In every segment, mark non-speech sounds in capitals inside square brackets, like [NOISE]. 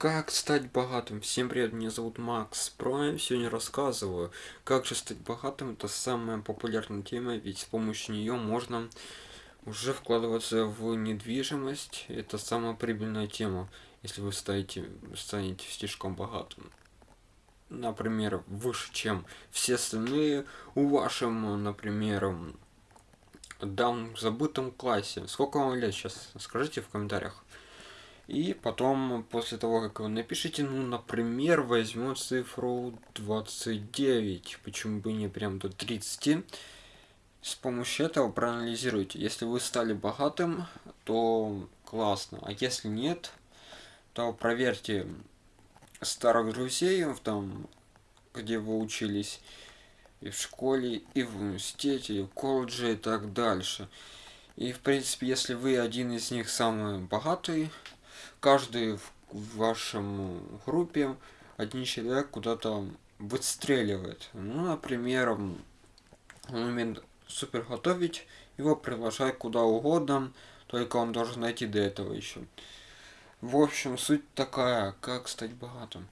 Как стать богатым? Всем привет, меня зовут Макс Прайм. Сегодня рассказываю, как же стать богатым. Это самая популярная тема, ведь с помощью нее можно уже вкладываться в недвижимость. Это самая прибыльная тема, если вы станете, станете слишком богатым. Например, выше, чем все остальные у вашем, например, давно забытом классе. Сколько вам лет сейчас? Скажите в комментариях. И потом, после того, как вы напишите, ну, например, возьмем цифру 29, почему бы не прям до 30. С помощью этого проанализируйте. Если вы стали богатым, то классно. А если нет, то проверьте старых друзей, там, где вы учились, и в школе, и в университете, и в колледже, и так дальше. И, в принципе, если вы один из них самый богатый, каждый в вашем группе один человек куда-то выстреливает. Ну, например, он умеет супер готовить, его приглашать куда угодно, только он должен найти до этого еще. В общем, суть такая, как стать богатым.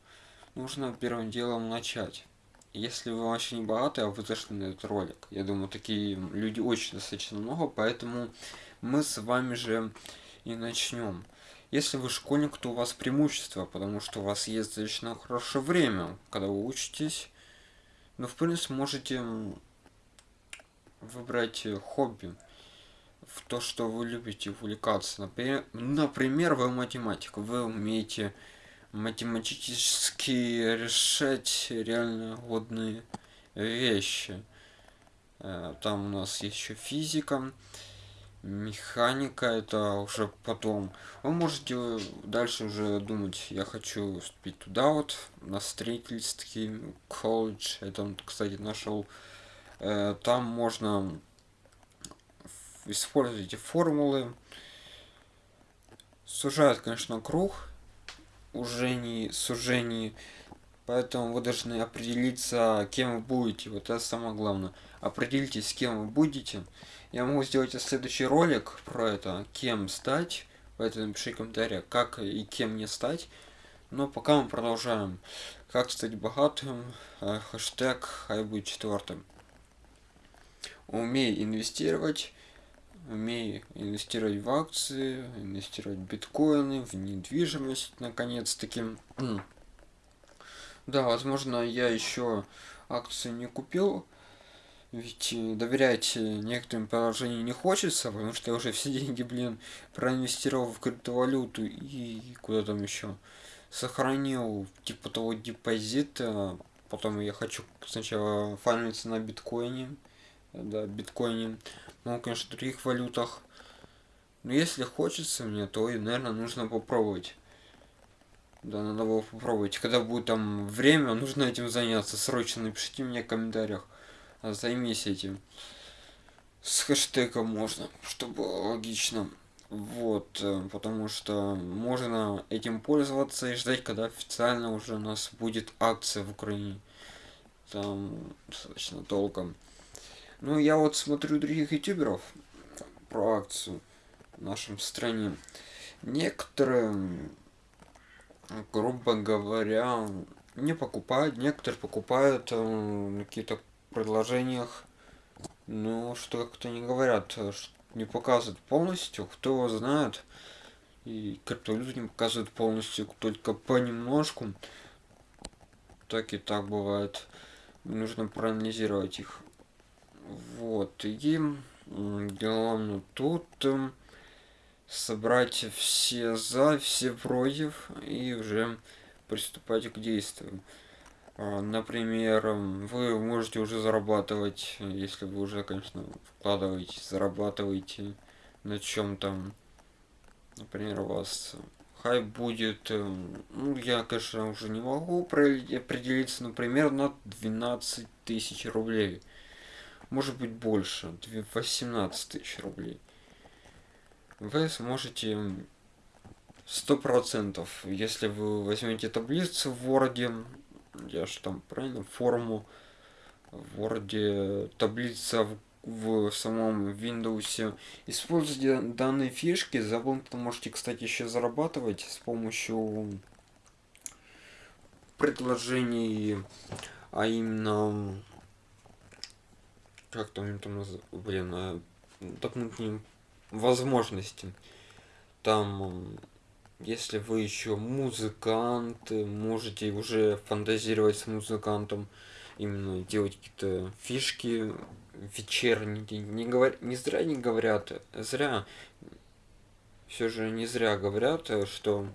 Нужно первым делом начать. Если вы вообще не богаты, а вы зашли на этот ролик, я думаю, такие люди очень достаточно много, поэтому мы с вами же и начнем. Если вы школьник, то у вас преимущество, потому что у вас есть достаточно хорошее время, когда вы учитесь. Но в принципе можете выбрать хобби в то, что вы любите увлекаться. Например, например вы математик, вы умеете математически решать реально годные вещи. Э, там у нас еще физика механика это уже потом. Вы можете дальше уже думать. Я хочу вступить туда вот на строительский колледж. Это он кстати нашел. Э, там можно использовать эти формулы. Сужает конечно круг. Уже не сужение поэтому вы должны определиться кем вы будете вот это самое главное определитесь кем вы будете я могу сделать следующий ролик про это, кем стать. Поэтому напиши комментарий, как и кем не стать. Но пока мы продолжаем. Как стать богатым. Э, хэштег хай будет четвертым. Умей инвестировать. Умей инвестировать в акции, инвестировать в биткоины, в недвижимость, наконец-таки. [CLEARS THROAT] Да, возможно, я еще акции не купил, ведь э, доверять э, некоторым приложениям не хочется, потому что я уже все [LAUGHS] деньги, блин, проинвестировал в криптовалюту и куда там еще. Сохранил типа того депозита, потом я хочу сначала фармиться на биткоине, да, биткоине, ну, конечно, в других валютах. Но если хочется мне, то, наверное, нужно попробовать. Да, надо было попробовать. Когда будет там время, нужно этим заняться. Срочно напишите мне в комментариях займись этим. С хэштегом можно, чтобы логично. Вот, э, потому что можно этим пользоваться и ждать, когда официально уже у нас будет акция в Украине. Там достаточно долго. Ну, я вот смотрю других ютуберов про акцию в нашем стране. Некоторые, грубо говоря, не покупают, некоторые покупают э, какие-то предложениях, ну, что как-то не говорят, э, не показывают полностью, кто его знает. И криптовалюту не показывают полностью, только понемножку. Так и так бывает. Нужно проанализировать их. Вот. И главное тут эм, собрать все за, все против и уже приступать к действию. А, например, вы можете уже зарабатывать, если вы уже, конечно, вкладываете, зарабатываете на чем-то. Например, у вас хай будет, эм, ну, я, конечно, уже не могу определиться, например, на 12 тысяч рублей. Может быть больше, 18 тысяч рублей. Вы сможете сто процентов, если вы возьмете таблицу в Word, я же там правильно форму в Word, таблица в, в самом Windows. Используйте данные фишки, за вы можете, кстати, еще зарабатывать с помощью предложений, а именно как там там блин, а, дополнительные возможности. Там, если вы еще музыкант, можете уже фантазировать с музыкантом, именно делать какие-то фишки вечерние. Не, говор... не зря не говорят, зря, все же не зря говорят, что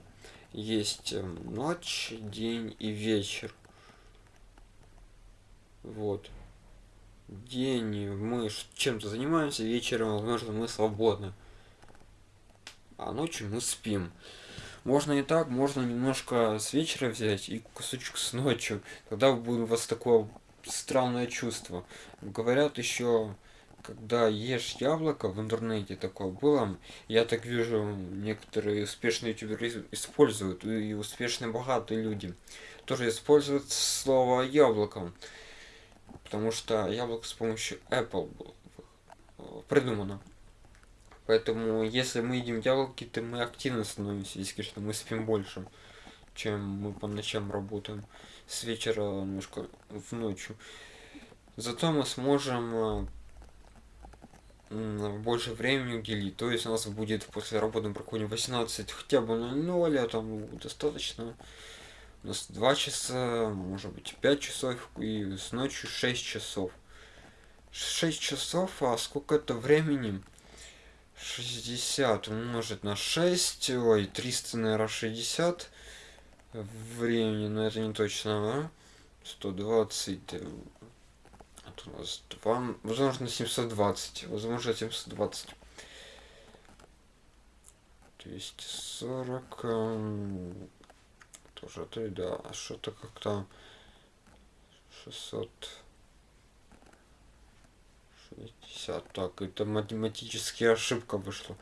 есть ночь, день и вечер. Вот день мы чем-то занимаемся, вечером, возможно, мы свободны. А ночью мы спим. Можно и так, можно немножко с вечера взять и кусочек с ночью. Тогда будет у вас такое странное чувство. Говорят еще, когда ешь яблоко в интернете такое было, я так вижу, некоторые успешные ютуберы используют, и успешные богатые люди тоже используют слово яблоко потому что яблоко с помощью Apple было э, придумано. Поэтому, если мы едим яблоки, то мы активно становимся, если, конечно, мы спим больше, чем мы по ночам работаем, с вечера немножко в ночью. Зато мы сможем э, больше времени уделить. То есть у нас будет после работы проходим 18 хотя бы на 0, а там достаточно нас 2 часа, может быть 5 часов и с ночью 6 часов. 6 часов, а сколько это времени? 60 умножить на 6, ой, 300, наверное, 60 времени, но это не точно, а? 120, это у нас 2, возможно 720, возможно 720. То есть 40, тоже ты, да, а что-то как-то 600 60 так это математическая ошибка вышла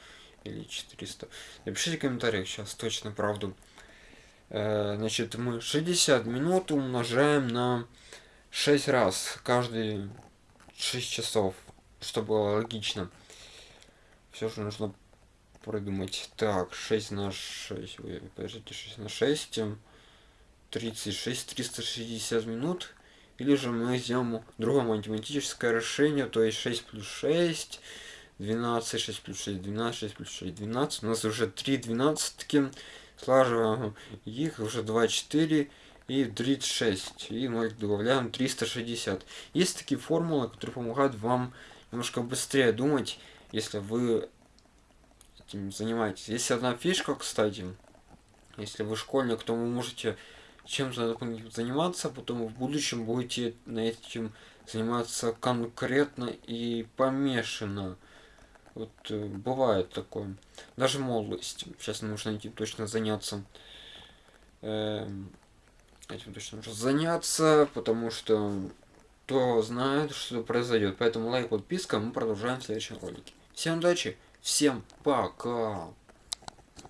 или 400 напишите в комментариях сейчас точно правду. Э, значит мы 60 минут умножаем на 6 раз каждые 6 часов чтобы было логично. Все же нужно придумать. Так 6 на 6 Ой, подождите 6 на 6 36 360 минут или же мы сделаем другое математическое решение то есть 6 плюс 6 12 6 плюс 6 12 6 плюс 6 12 у нас уже 3 двенадцатки слаживаем их уже 24 и 36 и 0 добавляем 360 есть такие формулы которые помогают вам немножко быстрее думать если вы этим занимаетесь. Есть одна фишка кстати. Если вы школьник то вы можете чем-то заниматься, потом в будущем будете на этим заниматься конкретно и помешано. Вот э, бывает такое. Даже молодость. Сейчас нужно этим точно заняться. Э, этим точно нужно заняться, потому что кто знает, что произойдет. Поэтому лайк, подписка, мы продолжаем в следующем ролике. Всем удачи, всем пока!